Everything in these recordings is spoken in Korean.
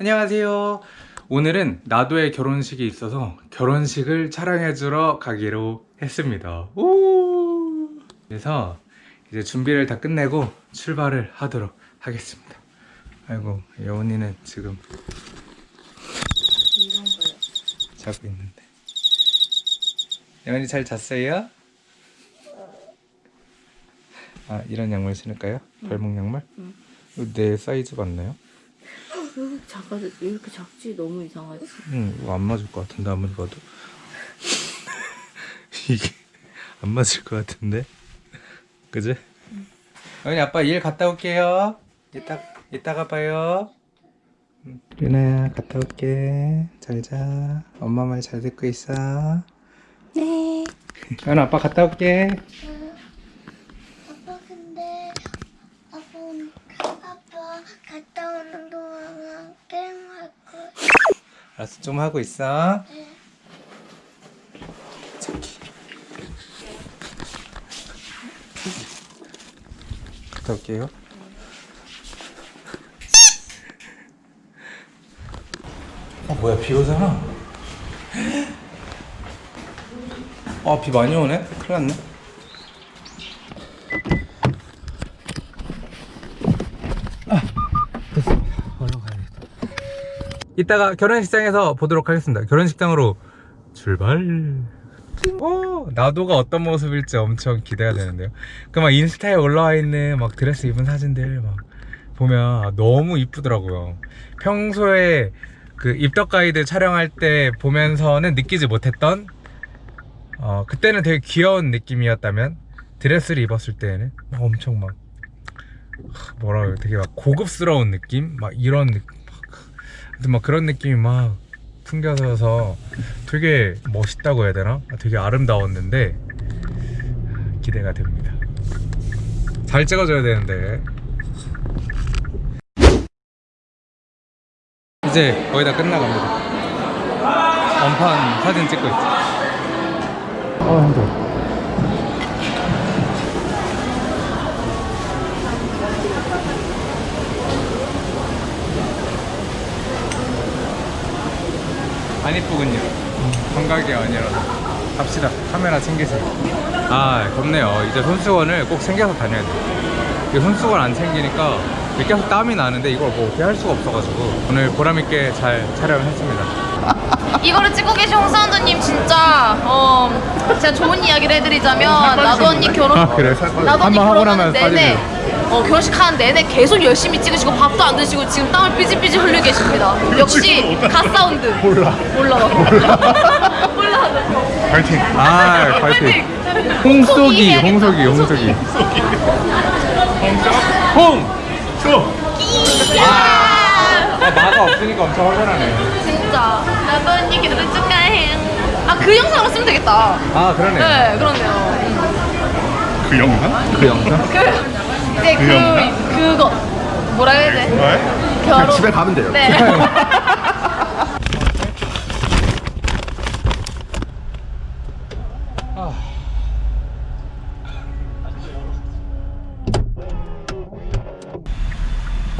안녕하세요. 오늘은 나도의 결혼식이 있어서 결혼식을 촬영해주러 가기로 했습니다. 우! 그래서 이제 준비를 다 끝내고 출발을 하도록 하겠습니다. 아이고 여운이는 지금. 자고 있는데. 여운이 잘 잤어요? 아 이런 양말 신을까요? 발목 양말? 응. 내 사이즈 맞나요? 왜 작아 왜 이렇게 작지? 너무 이상하지. 응, 이거 안 맞을 것 같은데 아무리 봐도 이게 안 맞을 것 같은데, 그지? 어머니 아빠 일 갔다 올게요. 이따 이따가 봐요. 유나야 갔다 올게. 잘 자. 엄마 말 잘 듣고 있어. 네. 연아 아빠 갔다 올게. 아빠 근데 아빠 오늘- 아빠 갔다 오는 동안 게임할 거야. 알았어 좀 하고 있어. 네. 갔다 올게요. 어 뭐야 비 오잖아. 아비 많이 오네. 큰일 났네. 아 됐습니다. 얼른 가야겠다. 이따가 결혼식장에서 보도록 하겠습니다. 결혼식장으로 출발. 오, 나도가 어떤 모습일지 엄청 기대가 되는데요. 그 막 인스타에 올라와 있는 막 드레스 입은 사진들 막 보면 너무 이쁘더라고요. 평소에 그 입덕 가이드 촬영할 때 보면서는 느끼지 못했던 어 그때는 되게 귀여운 느낌이었다면 드레스를 입었을 때는 막 엄청 막 뭐라 그래 되게 막 고급스러운 느낌 막 이런 느낌 막, 막 그런 느낌이 막 풍겨져서 되게 멋있다고 해야 되나? 되게 아름다웠는데 기대가 됩니다. 잘 찍어줘야 되는데 이제 거의 다 끝나갑니다. 원판 사진 찍고 있어. 아 힘들어. 안 이쁘군요. 감각이 아니라서. 갑시다. 카메라 챙기세요. 아, 덥네요. 이제 손수건을 꼭 챙겨서 다녀야 돼요. 이 손수건 안 챙기니까 계속 땀이 나는데 이걸 뭐 어떻게 할 수가 없어가지고 오늘 보람있게 잘 촬영을 했습니다. 이거를 찍고 계신 홍사원님 진짜 어 제가 좋은 이야기를 해드리자면 나도 언니 결혼 아, 그래? 나도 언니 한번 하고 나면 결혼하는 내내. 어 결혼식 하는 내내 계속 열심히 찍으시고 밥도 안 드시고 지금 땀을 삐질삐질 흘리고 계십니다 역시 갓사원 몰라 몰라 몰라 파이팅! 아, 파이팅! 홍석이, 홍석이, 홍석이. 홍! 아, 마가 없으니까 엄청 허전하네. 진짜 나도 언니 결혼 축하해 아그 영상으로 쓰면 되겠다 아, 그러네. 네 그렇네요 그 영상? 그 영상? 그 이제 그 영상? 그거 뭐라 해야 돼 왜? 결혼 집에 가면 돼요. 네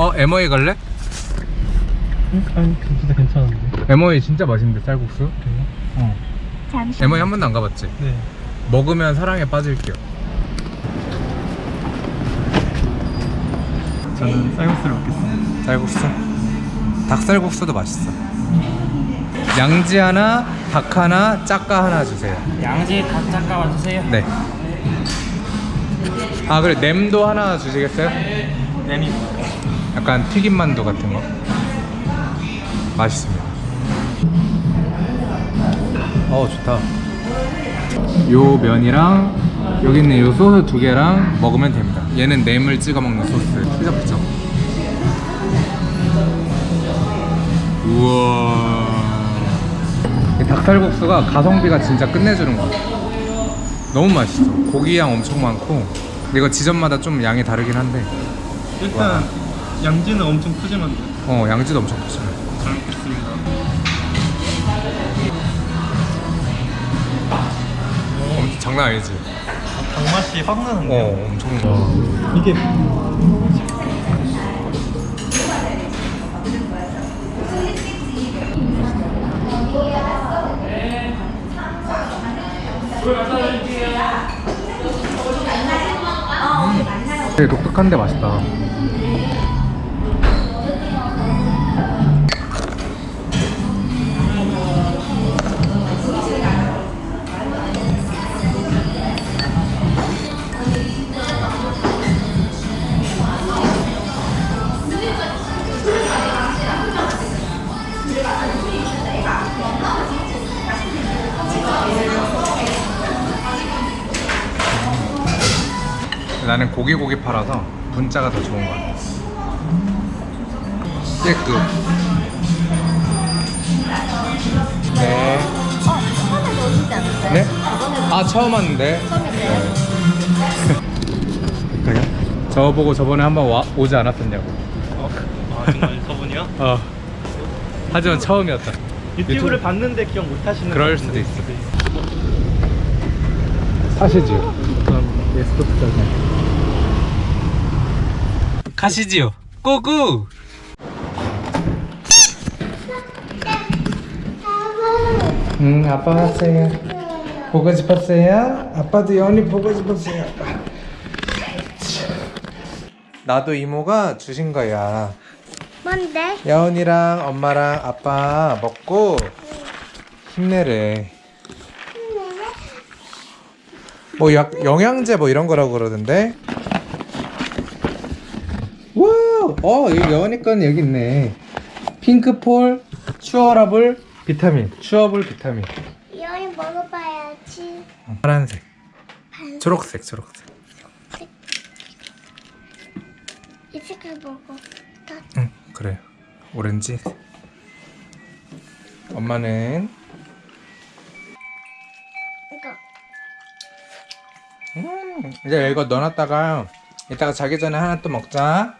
어, 에머이 갈래? 아니 진짜 괜찮은데 에머이 진짜 맛있는데, 쌀국수? 어. 에머이 한 번도 안 가봤지? 네 먹으면 사랑에 빠질게요. 저는 쌀국수를 먹겠습니다 쌀국수? 닭쌀국수도 맛있어. 양지 하나, 닭 하나, 짝가 하나 주세요. 양지 닭 잠깐 와주세요 네. 아 그래 냄도 하나 주시겠어요? 냄이 약간 튀김 만두 같은 거. 맛있습니다. 어 좋다. 요 면이랑 여기 있는 요 소스 두 개랑 먹으면 됩니다. 얘는 냄을 찍어 먹는 소스. 우와. 이 닭살국수가 가성비가 진짜 끝내주는 것 같아. 너무 맛있어. 고기 양 엄청 많고. 이거 지점마다 좀 양이 다르긴 한데. 일단 양지는 엄청 푸짐한데 어 양지도 엄청 크잖아. 잘 먹겠습니다 장난 아니지? 닭맛이 확 나는데요 어 엄청. 이게 되게 독특한데 맛있다. 나는 고기 고기 팔아서 분짜가 더 좋은 것 같아. 깨끗. 네. 처음에 넣으시지 않았어요? 네? 아 처음 왔는데. 네. 그래요? 저 보고 저번에 한번 와, 오지 않았었냐고. 아 정말 저분이요? 어. 하지만 처음이었다. 유튜브를 유튜브- 봤는데 기억 못 하시는 그럴 것 수도. 있어. 사시지요. 그럼 예스토프잖아요. 가시지요. 고고. 응, 아빠 왔어요. 보고 싶었어요? 아빠도 연이 보고 싶었어요. 나도 이모가 주신 거야. 뭔데? 여운이랑 엄마랑 아빠 먹고 힘내래. 뭐 약, 영양제 뭐 이런 거라고 그러던데. 와, 어 여기 건 여기 있네. 핑크폴 추어라블 비타민, 추어블 비타민. 이언이 먹어봐야지. 파란색, 초록색, 초록색. 이 색깔 먹어. 다 응, 그래. 오렌지. 엄마는 이거. 음, 이제 이거 넣어놨다가 이따가 자기 전에 하나 또 먹자.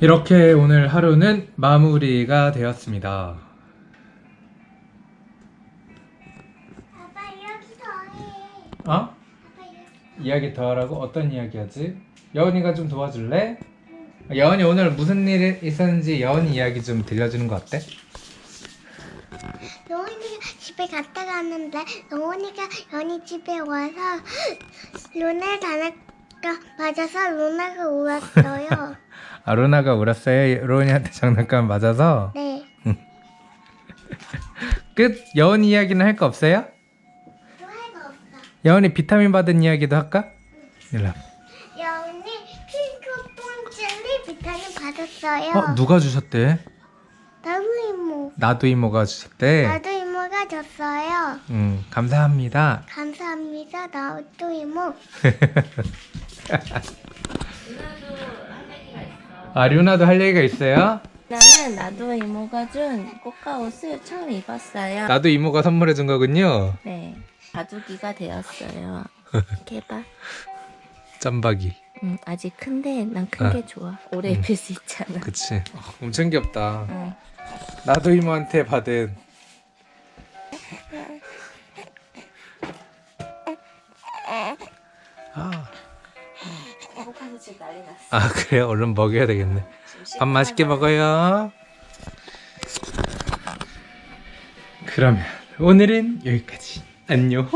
이렇게 오늘 하루는 마무리가 되었습니다. 아빠 여기 더해. 어? 이야기 더 하라고? 어떤 이야기 하지? 여은이가 좀 도와줄래? 여은이 오늘 무슨 일 있었는지 여은이 이야기 좀 들려주는 거 어때? 영원이가 집에 갔다 갔는데 영원이가 연이 집에 와서 루나를 다나가 맞아서 루나가 울었어요. 아 루나가 울었어요? 로은이한테 장난감 맞아서? 네. 끝? 여은이 이야기는 할 거 없어요? 좋아가 없어. 여은이 비타민 받은 이야기도 할까? 일로 와. 영원이 핑크퐁 젤리 비타민 받았어요. 어? 누가 주셨대? 나도 이모. 나도 이모가 주셨대? 나도 이모가 줬어요. 음 감사합니다 감사합니다. 나도 이모. 아 류나도 할 얘기가 있어요? 나는 나도 이모가 준 꽃가 옷을 처음 입었어요. 나도 이모가 선물해 준 거군요 네. 가족이가 되었어요. 이렇게 봐. 짬박이 음, 아직 큰데 난 큰게 아. 좋아. 오래 입을 수 있잖아. 그치 어, 엄청 귀엽다 응. 나도 이모한테 받은 아, 지금 난리 났어. 아 그래요? 얼른 먹여야 되겠네. 밥 맛있게 먹어요. 그러면 오늘은 여기까지. 안녕